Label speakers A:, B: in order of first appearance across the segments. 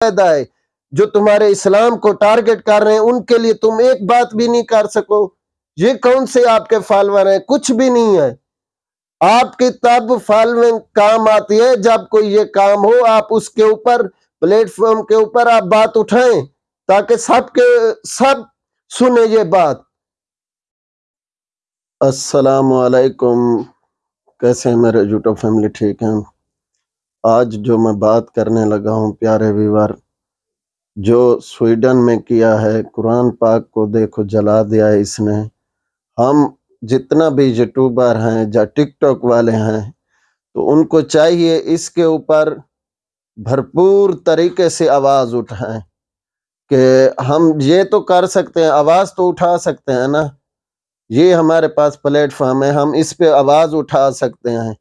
A: فائدہ ہے، جو تمہارے اسلام کو ٹارگٹ کر رہے ہیں، ان کے لیے تم ایک بات بھی نہیں کر سکو۔ یہ کون سے آپ کے فالور ہیں؟ کچھ بھی نہیں ہے۔ آپ کی تب فالوئنگ کام آتی ہے، جب کوئی یہ کام ہو، آپ اس کے اوپر، پلیٹ فارم کے اوپر آپ بات اٹھائیں، تاکہ سب کے، سب سنیں یہ بات۔ السلام علیکم۔ کیسے ہیں میرے یوٹیوب فیملی؟ ٹھیک ہیں؟ آج جو میں بات کرنے لگا ہوں، پیارے ویور، جو سویڈن میں کیا ہے، قرآن پاک کو دیکھو، جلا دیا ہے اس نے۔ ہم جتنا بھی یوٹیوبر ہیں یا ٹک ٹاک والے ہیں، تو ان کو چاہیے اس کے اوپر بھرپور طریقے سے آواز اٹھائیں کہ ہم یہ تو کر سکتے ہیں، آواز تو اٹھا سکتے ہیں نا۔ یہ ہمارے پاس پلیٹ فارم ہے، ہم اس پہ آواز اٹھا سکتے ہیں۔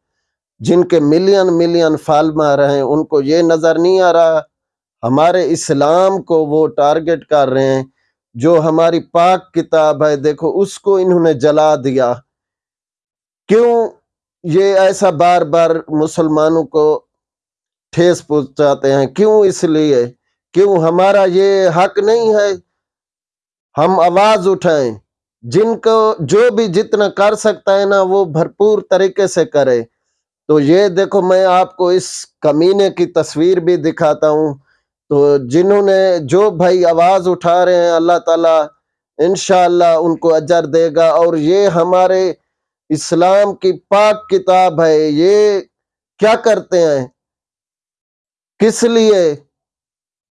A: جن کے ملین ملین فال مار رہے ہیں ان کو یہ نظر نہیں آ رہا، ہمارے اسلام کو وہ ٹارگٹ کر رہے ہیں، جو ہماری پاک کتاب ہے، دیکھو، اس کو انہوں نے جلا دیا۔ کیوں یہ ایسا بار بار مسلمانوں کو ٹھیس پہنچاتے ہیں؟ کیوں اس لیے؟ کیوں ہمارا یہ حق نہیں ہے؟ ہم آواز اٹھائیں، جن کو جو بھی جتنا کر سکتا ہے نا، وہ بھرپور طریقے سے کرے۔ تو یہ دیکھو میں آپ کو اس کمینے کی تصویر بھی دکھاتا ہوں۔ تو جنہوں نے جو بھائی آواز اٹھا رہے ہیں، اللہ تعالیٰ انشاءاللہ ان کو اجر دے گا۔ اور یہ ہمارے اسلام کی پاک کتاب ہے۔ یہ کیا کرتے ہیں؟ کس لیے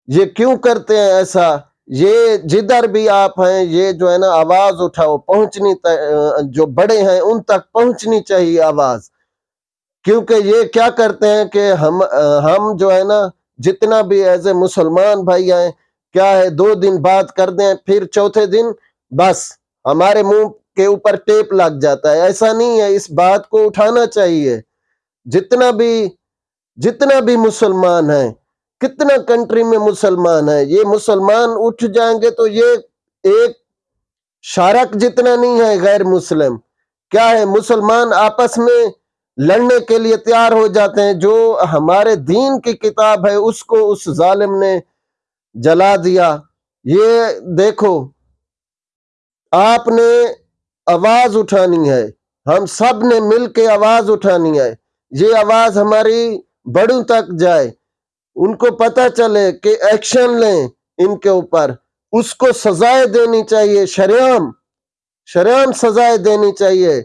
A: یہ کیوں کرتے ہیں ایسا؟ یہ جدھر بھی آپ ہیں، یہ جو ہے نا آواز اٹھاؤ، پہنچنی جو بڑے ہیں ان تک پہنچنی چاہیے آواز۔ کیونکہ یہ کیا کرتے ہیں کہ ہم ہم جو ہے نا، جتنا بھی ایز اے مسلمان بھائی ہیں کیا ہے، دو دن بات کر دیں، پھر چوتھے دن بس ہمارے منہ کے اوپر ٹیپ لگ جاتا ہے۔ ایسا نہیں ہے، اس بات کو اٹھانا چاہیے۔ جتنا بھی جتنا بھی مسلمان ہیں، کتنا کنٹری میں مسلمان ہیں، یہ مسلمان اٹھ جائیں گے تو یہ ایک شارک جتنا نہیں ہے غیر مسلم۔ کیا ہے، مسلمان آپس میں لڑنے کے لیے تیار ہو جاتے ہیں۔ جو ہمارے دین کی کتاب ہے، اس کو اس ظالم نے جلا دیا۔ یہ دیکھو، آپ نے آواز اٹھانی ہے۔ ہم سب نے مل کے آواز اٹھانی ہے۔ یہ آواز ہماری بڑوں تک جائے۔ ان کو پتہ چلے کہ ایکشن لیں ان کے اوپر۔ اس کو سزائے دینی چاہیے شریام شریام سزائے دینی چاہیے۔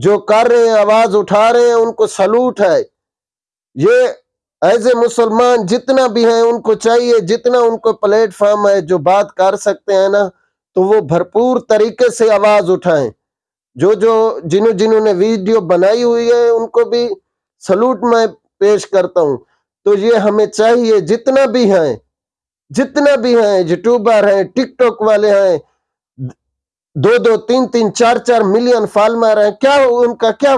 A: جو کر رہے ہیں، آواز اٹھا رہے ہیں، ان کو سلوٹ ہے۔ یہ ایز اے مسلمان جتنا بھی ہیں، ان کو چاہیے جتنا ان کو پلیٹ فارم ہے، جو بات کر سکتے ہیں نا، تو وہ بھرپور طریقے سے آواز اٹھائیں۔ جو جو، جنہوں جنہوں نے ویڈیو بنائی ہوئی ہے، ان کو بھی سلوٹ میں پیش کرتا ہوں۔ تو یہ ہمیں چاہیے جتنا بھی ہیں، جتنا بھی ہیں، یوٹیوبر ہیں، ٹک ٹاک والے ہیں دو دو تین تین چار چار ملین فالمر ہیں۔ کیا ان کا کیا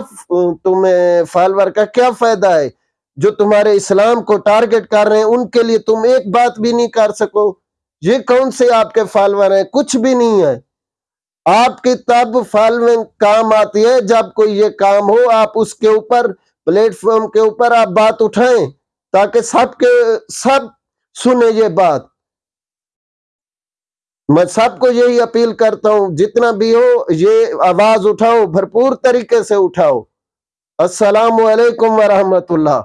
A: تمہیں فالور کا کیا فائدہ ہے؟ جو تمہارے اسلام کو ٹارگٹ کر رہے ہیں، ان کے لیے تم ایک بات بھی نہیں کر سکو۔ یہ کون سے آپ کے فالور ہیں؟ کچھ بھی نہیں ہے۔ آپ کی تب فالوئنگ کام آتی ہے۔ جب کوئی یہ کام ہو، آپ اس کے اوپر پلیٹ فارم کے اوپر آپ بات اٹھائیں تاکہ سب کے سب سنیں یہ بات۔ میں سب کو یہی اپیل کرتا ہوں، جتنا بھی ہو، یہ آواز اٹھاؤ، بھرپور طریقے سے اٹھاؤ۔ السلام علیکم ورحمۃ اللہ۔